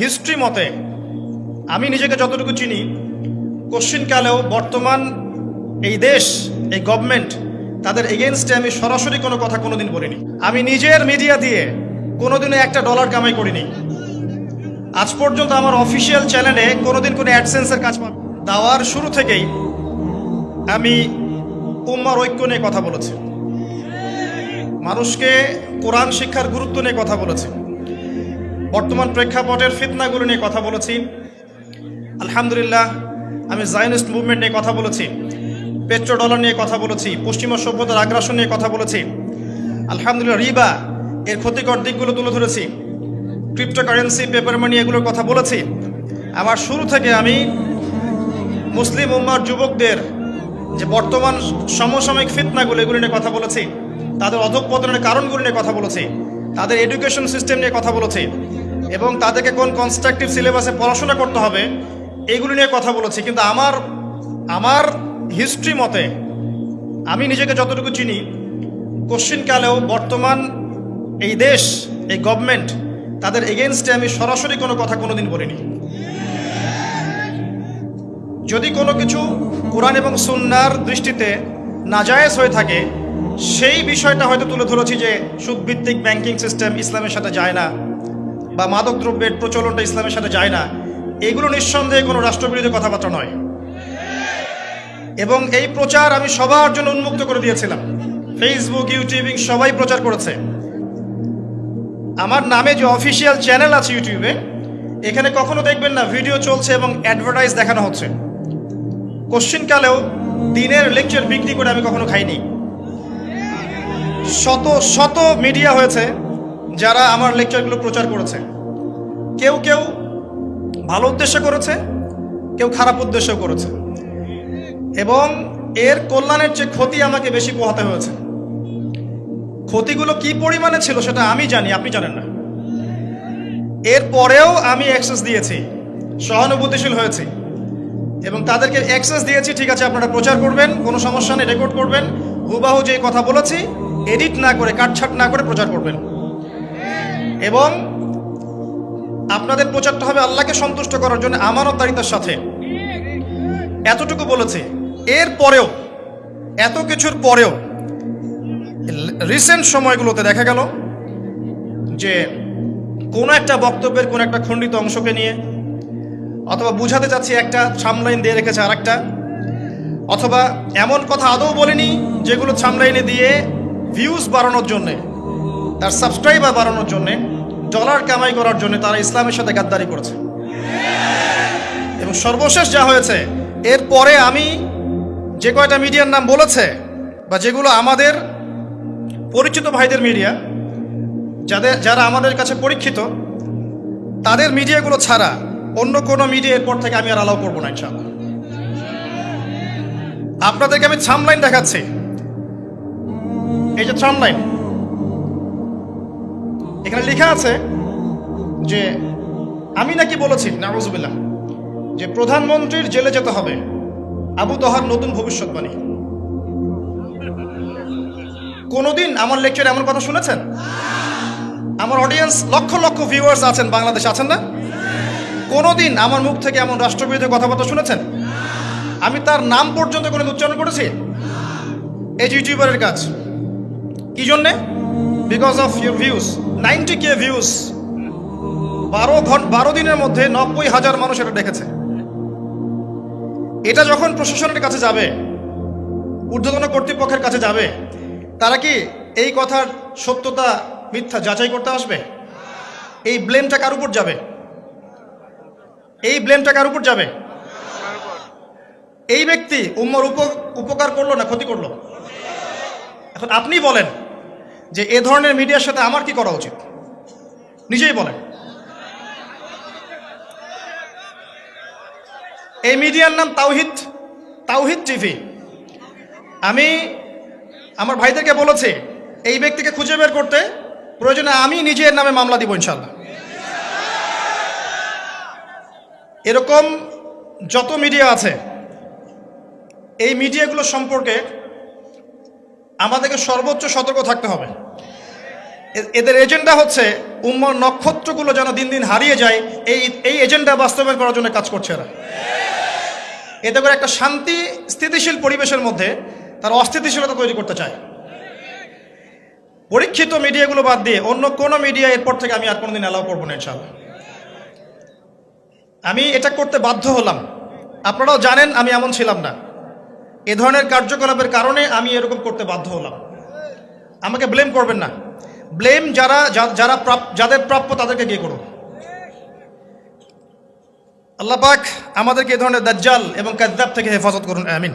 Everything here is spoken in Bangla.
হিস্ট্রি মতে, আমি নিজেকে যতটুকু চিনি কোশ্চিনকালেও বর্তমান এই দেশ, এই গভর্নমেন্ট তাদের এগেনস্টে আমি সরাসরি কোনো কথা কোনোদিন বলিনি। আমি নিজের মিডিয়া দিয়ে কোনোদিনও একটা ডলার কামাই করিনি। আজ পর্যন্ত আমার অফিসিয়াল চ্যানেলে কোনোদিন কোনো অ্যাডসেন্সের কাজ পাব দাওয়ার শুরু থেকেই আমি উম্মার ঐক্য নিয়ে কথা বলেছি। মানুষকে কোরআন শিক্ষার গুরুত্ব নিয়ে কথা বলেছি। বর্তমান প্রেক্ষাপটের ফিতনাগুলো নিয়ে কথা বলেছি। আলহামদুলিল্লাহ, আমি জায়নিস্ট মুভমেন্ট নিয়ে কথা বলেছি পেট্রো ডলার নিয়ে কথা বলেছি, পশ্চিমা সভ্যতার আগ্রাসন নিয়ে কথা বলেছি। আলহামদুলিল্লাহ, রিবা এর ক্ষতিকর দিকগুলো তুলে ধরেছি। ক্রিপ্টোকারেন্সি পেপার মানি এগুলোর কথা বলেছি। আমার শুরু থেকে আমি মুসলিম উম্মার যুবকদের যে বর্তমান সমসাময়িক ফিতনাগুলো এগুলো নিয়ে কথা বলেছি, তাদের অধঃপতনের কারণগুলো নিয়ে কথা বলেছি, তাদের এডুকেশন সিস্টেম নিয়ে কথা বলেছি। এবং তাদেরকে কোন কনস্ট্রাকটিভ সিলেবাসে পড়াশোনা করতে হবে, এগুলো নিয়ে কথা বলেছি। কিন্তু আমার আমার হিস্ট্রি মতে, আমি নিজেকে যতটুকু চিনি কোশ্চিনকালেও বর্তমান এই দেশ, এই গভর্নমেন্ট তাদের এগেনস্টে আমি সরাসরি কোনো কথা কোনোদিন বলিনি। যদি কোনো কিছু কোরআন এবং সুন্নার দৃষ্টিতে নাজায়েজ হয়ে থাকে, সেই বিষয়টা হয়তো তুলে ধরেছি যে সুদভিত্তিক ব্যাংকিং সিস্টেম ইসলামের সাথে যায় না। বা মাদক দ্রব্যের প্রচলনটা ইসলামের সাথে যায় না, এগুলো নিঃসন্দেহে কোনো রাষ্ট্রবিরোধী কথাবার্তা নয়। এবং এই প্রচার আমি সবার জন্য উন্মুক্ত করে দিয়েছিলাম। ফেসবুক ইউটিউবিং সবাই প্রচার করেছে। আমার নামে যে অফিসিয়াল চ্যানেল আছে ইউটিউবে এখানে কখনো দেখবেন না ভিডিও চলছে এবং অ্যাডভার্টাইজ দেখানো হচ্ছে। কোশ্চিনকালেও দিনের লেকচার বিক্রি করে আমি কখনো খাইনি। শত শত মিডিয়া হয়েছে। যারা আমার লেকচারগুলো প্রচার করেছে। কেউ কেউ ভালো উদ্দেশ্য করেছে, কেউ খারাপ উদ্দেশ্য করেছে। এবং এর কল্যাণের চেয়ে ক্ষতি আমাকে বেশি পোহাতে হয়েছে। ক্ষতিগুলো কি পরিমাণে ছিল সেটা আমি জানি, আপনি জানেন না। এর পরেও আমি অ্যাক্সেস দিয়েছি, সহানুভূতিশীল হয়েছি। এবং তাদেরকে অ্যাক্সেস দিয়েছি, ঠিক আছে, আপনারা প্রচার করবেন, কোনো সমস্যা নেই রেকর্ড করবেন, হুবাহু যে কথা বলেছি এডিট না করে, কাটছাট না করে প্রচার করবেন। এবং আপনাদের প্রচারটা হবে আল্লাহকে সন্তুষ্ট করার জন্য আমানতদারিতার সাথে। এতটুকু বলেছে। এর পরেও, এত কিছুর পরেও রিসেন্ট সময়গুলোতে দেখা গেল যে কোনো একটা বক্তব্যের কোনো একটা খণ্ডিত অংশকে নিয়ে অথবা বুঝাতে চাচ্ছি একটা সামলাইন দিয়ে রেখেছে আর একটা অথবা এমন কথা আদৌ বলেনি যেগুলো সামলাইনে দিয়ে ভিউজ বাড়ানোর জন্যে তার সাবস্ক্রাইবার বাড়ানোর জন্যে ডলার কামাই করার জন্য তারা ইসলামের সাথে গাদ্দারি করেছে। এবং সর্বশেষ যা হয়েছে, এরপরে আমি যে কয়টা মিডিয়ার নাম বলেছে, বা যেগুলো আমাদের পরিচিত ভাইদের মিডিয়া, যাদের যারা আমাদের কাছে পরীক্ষিত, তাদের মিডিয়াগুলো ছাড়া অন্য কোনো মিডিয়া এরপর থেকে আমি আর অ্যালাউ করব না ইনশাআল্লাহ। আপনাদেরকে আমি থামলাইন দেখাচ্ছি। এই যে থামলাইন এখানে লেখা আছে যে, আমি নাকি বলেছি নারুজুবিল্লাহ যে প্রধানমন্ত্রীর জেলে যেতে হবে। আবু তহার নতুন ভবিষ্যৎবাণী। কোনোদিন আমার লেকচারে এমন কথা শুনেছেন? আমার অডিয়েন্স লক্ষ লক্ষ ভিউয়ার্স আছেন, বাংলাদেশে আছেন না? কোনোদিন আমার মুখ থেকে এমন রাষ্ট্রবিরোধী কথাবার্তা শুনেছেন? আমি তার নাম পর্যন্ত কোনো উচ্চারণ করেছি? এই ইউটিউবারের কাজ। কি জন্যে? Because of your views ninety K views বারো ঘণ্টা বারো দিনের মধ্যে নব্বই হাজার মানুষ এটা দেখেছে। এটা যখন প্রশাসনের কাছে যাবে, ঊর্ধ্বতন কর্তৃপক্ষের কাছে যাবে, তারা কি এই কথার সত্যতা, মিথ্যা যাচাই করতে আসবে? এই ব্লেমটা কার উপর যাবে? এই ব্লেমটা কার উপর যাবে? এই ব্যক্তি উম্মর উপ- উপকার করল না ক্ষতি করল? এখন আপনি বলেন যে এ ধরনের মিডিয়ার সাথে আমার কি করা উচিত? নিজেই বলেন। এই মিডিয়ার নাম তাওহিদ তাওহিদ টিভি। আমি, আমার ভাইদেরকে বলেছি, এই ব্যক্তিকে খুঁজে বের করতে প্রয়োজনে আমি নিজের নামে মামলা দিব ইনশাল্লাহ এরকম যত মিডিয়া আছে, এই মিডিয়াগুলো সম্পর্কে আমাদেরকে সর্বোচ্চ সতর্ক থাকতে হবে। এদের এজেন্ডা হচ্ছে, উম্মর নক্ষত্রগুলো যেন দিন দিন হারিয়ে যায়, এই এই এজেন্ডা বাস্তবায়ন করার জন্য কাজ করছে এরা। এতে করে একটা শান্তি, স্থিতিশীল পরিবেশের মধ্যে তার অস্থিতিশীলতা তৈরি করতে চায়। পরীক্ষিত মিডিয়াগুলো বাদ দিয়ে অন্য কোনো মিডিয়া এরপর থেকে আমি আর কোনোদিন অ্যালাউ করব না ইনশাল্লাহ আমি এটা করতে বাধ্য হলাম। আপনারাও জানেন আমি এমন ছিলাম না। এ ধরনের কার্যকলাপের কারণে আমি এরকম করতে বাধ্য হলাম। আমাকে ব্লেম করবেন না। ব্লেম যারা যারা যাদের প্রাপ্য তাদেরকে গিয়ে করুন। আল্লাহ পাক আমাদেরকে এ ধরনের দাজ্জাল এবং কাদ্দাব থেকে হেফাজত করুন, আমিন।